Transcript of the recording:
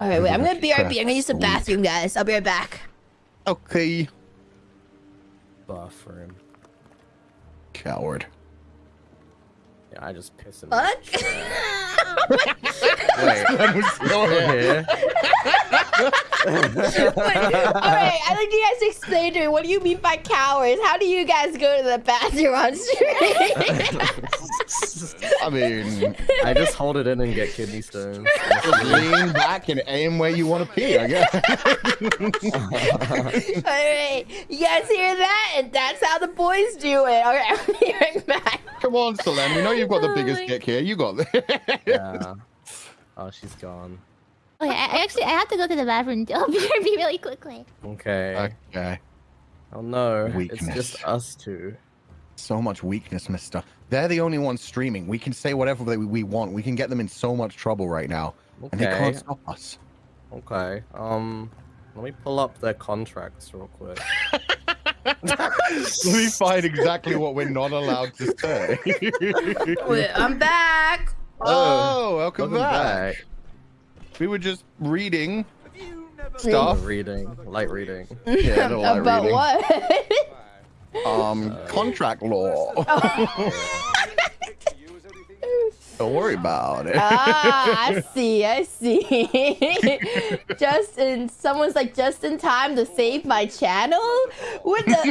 All right, wait. I'm gonna BRB. I'm gonna use the bathroom, guys. I'll be right back. Okay. Bathroom. Coward. Yeah, I just piss him. What? Wait. Go ahead. All right, I'd like you guys to explain to me what do you mean by cowards? How do you guys go to the bathroom on stream? I mean, I just hold it in and get kidney stones. just lean back and aim where you want to pee, I guess. All right, you guys hear that? And that's how the boys do it. All right, I'm be right back. Come on, Solen. We know you've got the biggest Oh, dick here. You got this. yeah. Oh, she's gone. Okay, I, I actually I have to go to the bathroom. I'll be be really quickly. Okay. Okay. Oh no, Weakness. it's just us two. So much weakness, mister. They're the only ones streaming. We can say whatever we we want. We can get them in so much trouble right now. And they Okay. can't stop us. Okay. Um, let me pull up their contracts real quick. Let me find exactly what we're not allowed to say. Wait, I'm back. Oh, welcome, Welcome back. back. We were just reading Oh, stuff. reading, light reading. Yeah, light About reading. what? Um, contract law. Don't worry about it. ah, I see, I see. just in someone's like just in time to save my channel. What the?